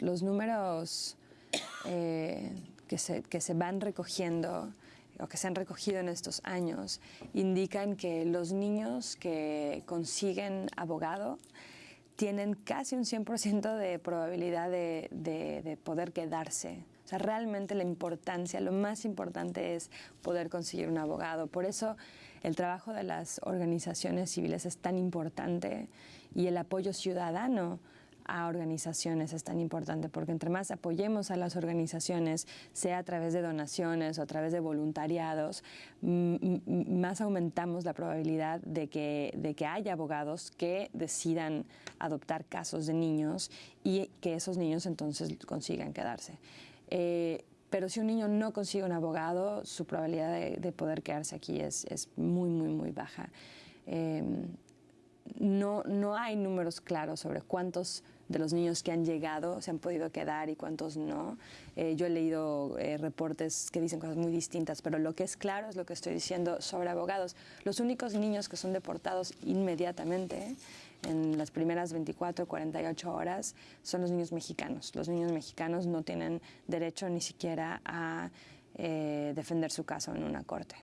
los, números eh, que, se, que se van recogiendo o que se han recogido en estos años indican que los niños que consiguen abogado tienen casi un 100% de probabilidad de, de, de poder quedarse. O sea, realmente la importancia, lo más importante es poder conseguir un abogado. Por eso el trabajo de las organizaciones civiles es tan importante y el apoyo ciudadano a organizaciones es tan importante porque entre más apoyemos a las organizaciones, sea a través de donaciones o a través de voluntariados, más aumentamos la probabilidad de que, de que haya abogados que decidan adoptar casos de niños y que esos niños entonces consigan quedarse. Eh, pero si un niño no consigue un abogado, su probabilidad de, de poder quedarse aquí es, es, muy, muy, muy baja. Eh, no, no hay números claros sobre cuántos de los niños que han llegado se han podido quedar y cuántos no. Eh, yo he leído eh, reportes que dicen cosas muy distintas, pero lo que es claro es lo que estoy diciendo sobre abogados. Los únicos niños que son deportados inmediatamente en las primeras 24 48 horas son los niños mexicanos. Los niños mexicanos no tienen derecho ni siquiera a eh, defender su caso en una corte.